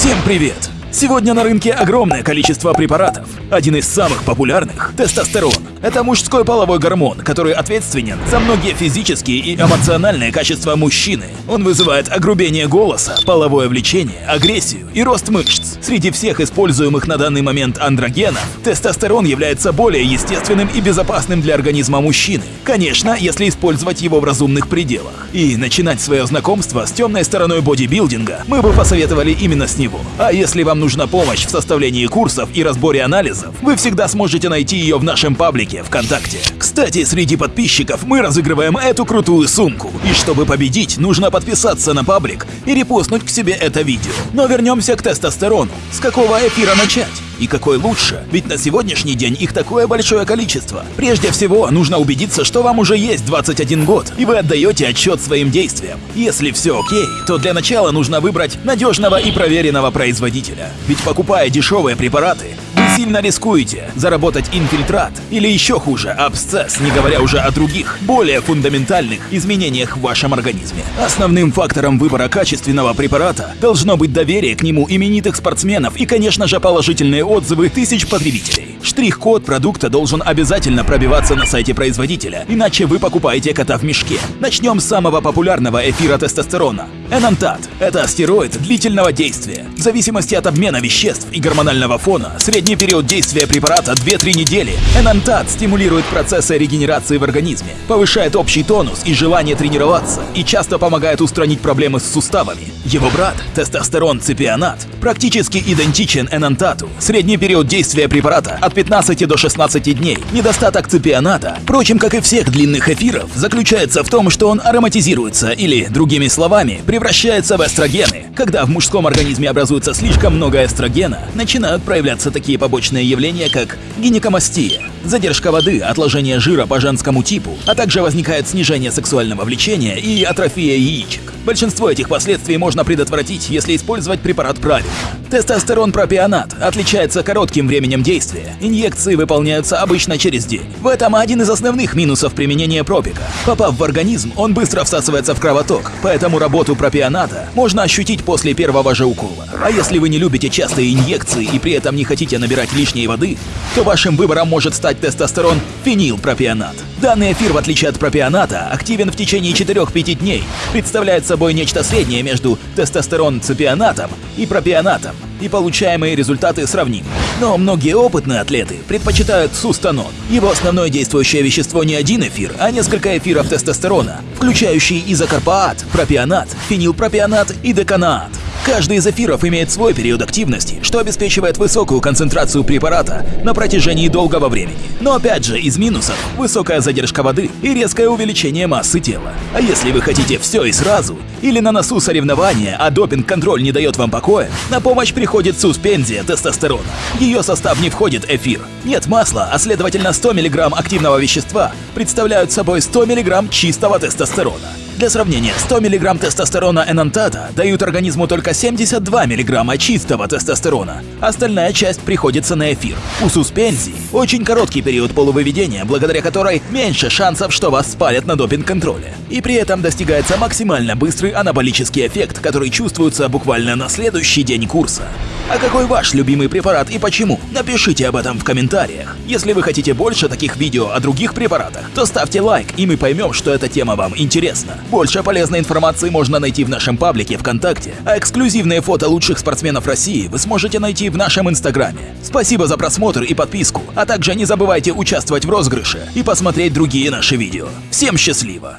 Всем привет! Сегодня на рынке огромное количество препаратов. Один из самых популярных – тестостерон. Это мужской половой гормон, который ответственен за многие физические и эмоциональные качества мужчины. Он вызывает огрубение голоса, половое влечение, агрессию и рост мышц. Среди всех используемых на данный момент андрогенов, тестостерон является более естественным и безопасным для организма мужчины. Конечно, если использовать его в разумных пределах. И начинать свое знакомство с темной стороной бодибилдинга мы бы посоветовали именно с него. А если вам нужна помощь в составлении курсов и разборе анализов, вы всегда сможете найти ее в нашем паблике ВКонтакте. Кстати, среди подписчиков мы разыгрываем эту крутую сумку. И чтобы победить, нужно подписаться на паблик и репостнуть к себе это видео. Но вернемся к тестостерону. С какого эфира начать? И какой лучше? Ведь на сегодняшний день их такое большое количество. Прежде всего, нужно убедиться, что вам уже есть 21 год, и вы отдаете отчет своим действиям. Если все окей, то для начала нужно выбрать надежного и проверенного производителя. Ведь покупая дешевые препараты, сильно рискуете заработать инфильтрат или еще хуже абсцесс, не говоря уже о других, более фундаментальных изменениях в вашем организме. Основным фактором выбора качественного препарата должно быть доверие к нему именитых спортсменов и, конечно же, положительные отзывы тысяч потребителей. Штрих-код продукта должен обязательно пробиваться на сайте производителя, иначе вы покупаете кота в мешке. Начнем с самого популярного эфира тестостерона – Энантат. Это стероид длительного действия. В зависимости от обмена веществ и гормонального фона, средний период действия препарата 2-3 недели. Энантат стимулирует процессы регенерации в организме, повышает общий тонус и желание тренироваться и часто помогает устранить проблемы с суставами. Его брат, тестостерон ципионат, практически идентичен энантату. Средний период действия препарата от 15 до 16 дней. Недостаток ципионата, впрочем, как и всех длинных эфиров, заключается в том, что он ароматизируется или, другими словами, превращается в эстрогены. Когда в мужском организме образуется слишком много эстрогена, начинают проявляться такие побочные явления, как гинекомастия, задержка воды, отложение жира по женскому типу, а также возникает снижение сексуального влечения и атрофия яичек. Большинство этих последствий можно предотвратить, если использовать препарат правильно. Тестостерон пропионат отличается коротким временем действия. Инъекции выполняются обычно через день. В этом один из основных минусов применения пропика. Попав в организм, он быстро всасывается в кровоток, поэтому работу пропионата можно ощутить после первого же укола. А если вы не любите частые инъекции и при этом не хотите набирать лишней воды, то вашим выбором может стать тестостерон фенилпропионат. Данный эфир, в отличие от пропионата, активен в течение 4-5 дней, представляет собой нечто среднее между тестостерон-цепионатом и пропионатом, и получаемые результаты сравнимы. Но многие опытные атлеты предпочитают сустанон. Его основное действующее вещество не один эфир, а несколько эфиров тестостерона, включающие изокарпаат, пропионат, фенилпропионат и деканаат. Каждый из эфиров имеет свой период активности, что обеспечивает высокую концентрацию препарата на протяжении долгого времени. Но опять же, из минусов – высокая задержка воды и резкое увеличение массы тела. А если вы хотите все и сразу, или на носу соревнования, а допинг-контроль не дает вам покоя, на помощь приходит суспензия тестостерона. Ее состав не входит эфир. Нет масла, а следовательно 100 мг активного вещества представляют собой 100 мг чистого тестостерона. Для сравнения, 100 мг тестостерона энантата дают организму только 72 мг чистого тестостерона. Остальная часть приходится на эфир. У суспензии очень короткий период полувыведения, благодаря которой меньше шансов, что вас спалят на допинг-контроле. И при этом достигается максимально быстрый анаболический эффект, который чувствуется буквально на следующий день курса. А какой ваш любимый препарат и почему? Напишите об этом в комментариях. Если вы хотите больше таких видео о других препаратах, то ставьте лайк, и мы поймем, что эта тема вам интересна. Больше полезной информации можно найти в нашем паблике ВКонтакте, а эксклюзивные фото лучших спортсменов России вы сможете найти в нашем инстаграме. Спасибо за просмотр и подписку, а также не забывайте участвовать в розыгрыше и посмотреть другие наши видео. Всем счастливо!